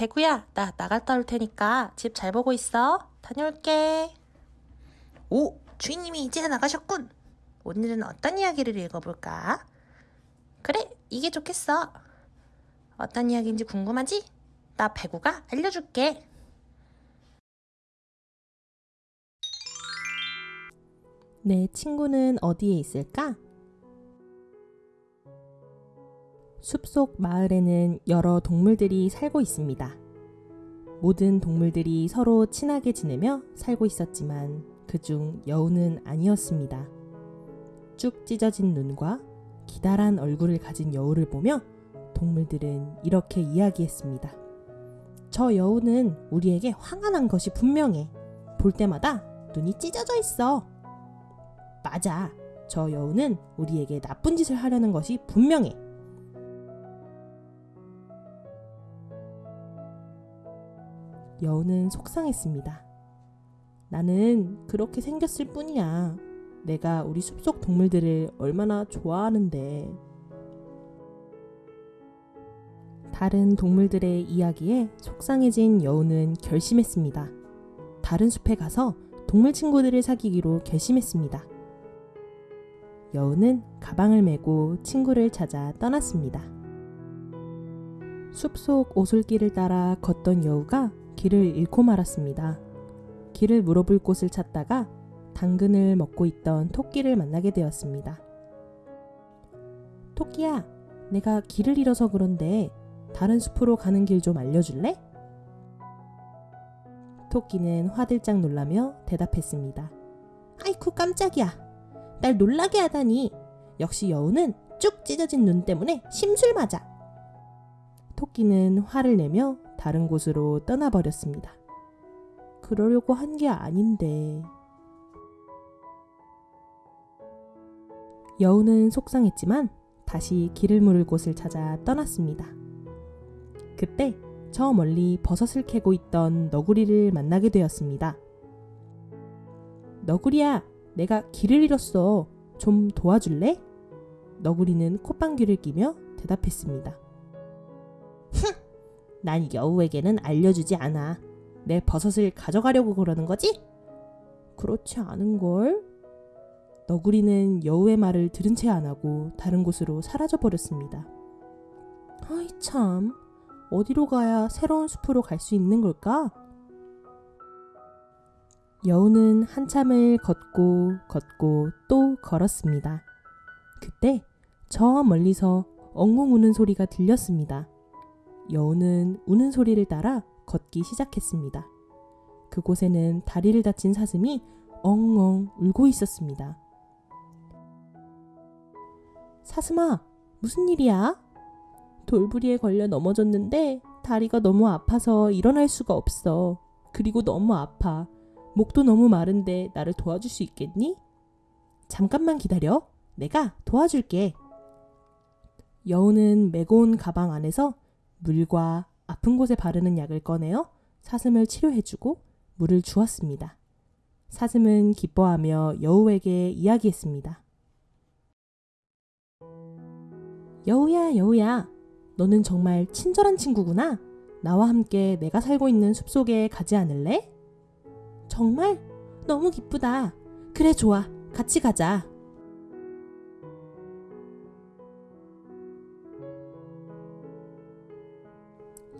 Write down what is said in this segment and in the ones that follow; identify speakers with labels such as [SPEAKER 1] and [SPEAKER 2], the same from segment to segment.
[SPEAKER 1] 배구야, 나 나갔다 올 테니까 집 잘 보고 있어. 다녀올게. 오, 주인님이 이제 나가셨군. 오늘은 어떤 이야기를 읽어볼까? 그래, 이게 좋겠어. 어떤 이야기인지 궁금하지? 나 배구가 알려줄게.
[SPEAKER 2] 내 친구는 어디에 있을까? 숲속 마을에는 여러 동물들이 살고 있습니다. 모든 동물들이 서로 친하게 지내며 살고 있었지만 그중 여우는 아니었습니다. 쭉 찢어진 눈과 기다란 얼굴을 가진 여우를 보며 동물들은 이렇게 이야기했습니다. 저 여우는 우리에게 화가 난 것이 분명해. 볼 때마다 눈이 찢어져 있어. 맞아. 저 여우는 우리에게 나쁜 짓을 하려는 것이 분명해. 여우는 속상했습니다. 나는 그렇게 생겼을 뿐이야. 내가 우리 숲속 동물들을 얼마나 좋아하는데. 다른 동물들의 이야기에 속상해진 여우는 결심했습니다. 다른 숲에 가서 동물 친구들을 사귀기로 결심했습니다. 여우는 가방을 메고 친구를 찾아 떠났습니다. 숲속 오솔길을 따라 걷던 여우가 길을 잃고 말았습니다. 길을 물어볼 곳을 찾다가 당근을 먹고 있던 토끼를 만나게 되었습니다. 토끼야, 내가 길을 잃어서 그런데 다른 숲으로 가는 길 좀 알려줄래? 토끼는 화들짝 놀라며 대답했습니다. 아이쿠 깜짝이야. 날 놀라게 하다니. 역시 여우는 쭉 찢어진 눈 때문에 심술 맞아. 토끼는 화를 내며 다른 곳으로 떠나버렸습니다. 그러려고 한 게 아닌데. 여우는 속상했지만 다시 길을 물을 곳을 찾아 떠났습니다. 그때 저 멀리 버섯을 캐고 있던 너구리를 만나게 되었습니다. 너구리야, 내가 길을 잃었어. 좀 도와줄래? 너구리는 콧방귀를 끼며 대답했습니다. 흥! 난 여우에게는 알려주지 않아. 내 버섯을 가져가려고 그러는 거지? 그렇지 않은걸? 너구리는 여우의 말을 들은 채 안 하고 다른 곳으로 사라져 버렸습니다. 아이 참, 어디로 가야 새로운 숲으로 갈 수 있는 걸까? 여우는 한참을 걷고 걷고 또 걸었습니다. 그때 저 멀리서 엉엉 우는 소리가 들렸습니다. 여우는 우는 소리를 따라 걷기 시작했습니다. 그곳에는 다리를 다친 사슴이 엉엉 울고 있었습니다. 사슴아, 무슨 일이야? 돌부리에 걸려 넘어졌는데 다리가 너무 아파서 일어날 수가 없어. 그리고 너무 아파. 목도 너무 마른데 나를 도와줄 수 있겠니? 잠깐만 기다려. 내가 도와줄게. 여우는 메고 온 가방 안에서 물과 아픈 곳에 바르는 약을 꺼내어 사슴을 치료해주고 물을 주었습니다. 사슴은 기뻐하며 여우에게 이야기했습니다. 여우야, 여우야. 너는 정말 친절한 친구구나. 나와 함께 내가 살고 있는 숲속에 가지 않을래? 정말? 너무 기쁘다. 그래, 좋아. 같이 가자.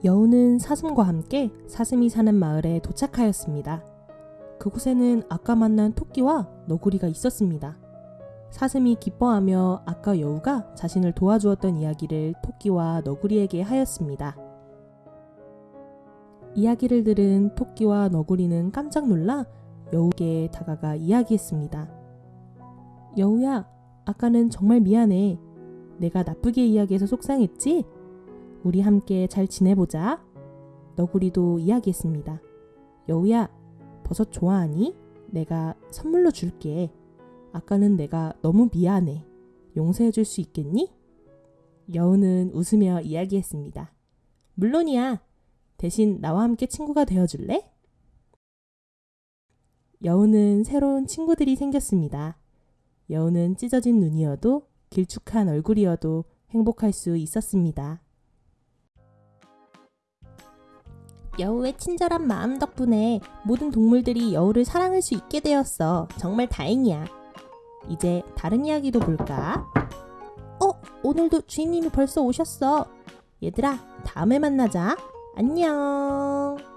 [SPEAKER 2] 여우는 사슴과 함께 사슴이 사는 마을에 도착하였습니다. 그곳에는 아까 만난 토끼와 너구리가 있었습니다. 사슴이 기뻐하며 아까 여우가 자신을 도와주었던 이야기를 토끼와 너구리에게 하였습니다. 이야기를 들은 토끼와 너구리는 깜짝 놀라 여우에게 다가가 이야기했습니다. 여우야, 아까는 정말 미안해. 내가 나쁘게 이야기해서 속상했지? 우리 함께 잘 지내보자. 너구리도 이야기했습니다. 여우야, 버섯 좋아하니? 내가 선물로 줄게. 아까는 내가 너무 미안해. 용서해 줄 수 있겠니? 여우는 웃으며 이야기했습니다. 물론이야. 대신 나와 함께 친구가 되어 줄래? 여우는 새로운 친구들이 생겼습니다. 여우는 찢어진 눈이어도 길쭉한 얼굴이어도 행복할 수 있었습니다. 여우의 친절한 마음 덕분에 모든 동물들이 여우를 사랑할 수 있게 되었어. 정말 다행이야. 이제 다른 이야기도 볼까? 어, 오늘도 주인님이 벌써 오셨어. 얘들아, 다음에 만나자. 안녕.